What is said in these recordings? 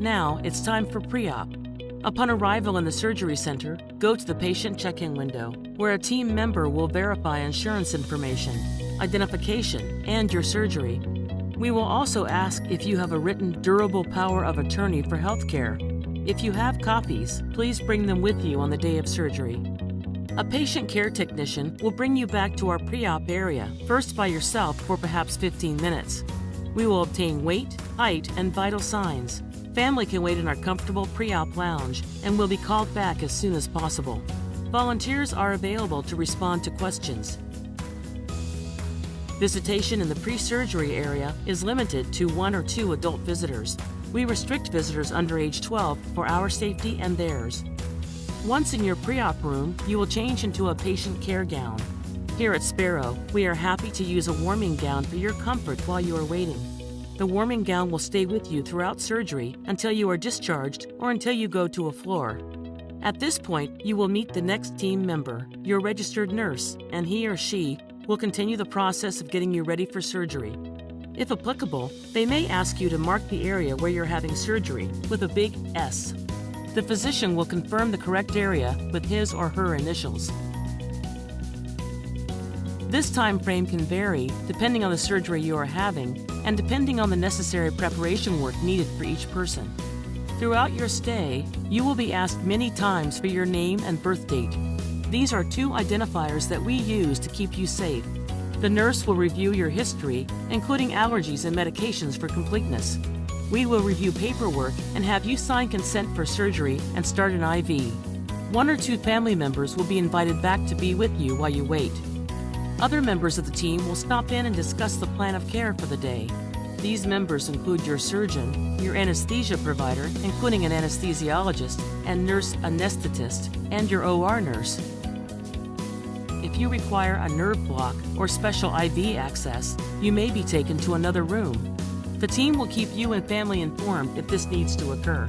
Now it's time for pre-op. Upon arrival in the surgery center, go to the patient check-in window, where a team member will verify insurance information, identification, and your surgery. We will also ask if you have a written durable power of attorney for healthcare. If you have copies, please bring them with you on the day of surgery. A patient care technician will bring you back to our pre-op area, first by yourself for perhaps 15 minutes. We will obtain weight, height, and vital signs. Family can wait in our comfortable pre-op lounge and will be called back as soon as possible. Volunteers are available to respond to questions. Visitation in the pre-surgery area is limited to one or two adult visitors. We restrict visitors under age 12 for our safety and theirs. Once in your pre-op room, you will change into a patient care gown. Here at Sparrow, we are happy to use a warming gown for your comfort while you are waiting. The warming gown will stay with you throughout surgery until you are discharged or until you go to a floor. At this point, you will meet the next team member, your registered nurse, and he or she will continue the process of getting you ready for surgery. If applicable, they may ask you to mark the area where you're having surgery with a big S. The physician will confirm the correct area with his or her initials. This time frame can vary depending on the surgery you are having and depending on the necessary preparation work needed for each person. Throughout your stay, you will be asked many times for your name and birth date. These are two identifiers that we use to keep you safe. The nurse will review your history, including allergies and medications for completeness. We will review paperwork and have you sign consent for surgery and start an IV. One or two family members will be invited back to be with you while you wait. Other members of the team will stop in and discuss the plan of care for the day. These members include your surgeon, your anesthesia provider, including an anesthesiologist and nurse anesthetist, and your OR nurse. If you require a nerve block or special IV access, you may be taken to another room. The team will keep you and family informed if this needs to occur.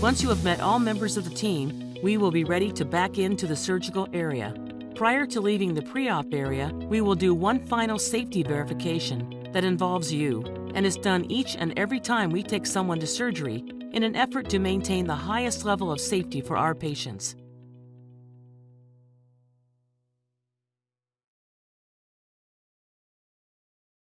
Once you have met all members of the team, we will be ready to back into the surgical area. Prior to leaving the pre-op area, we will do one final safety verification that involves you and is done each and every time we take someone to surgery in an effort to maintain the highest level of safety for our patients.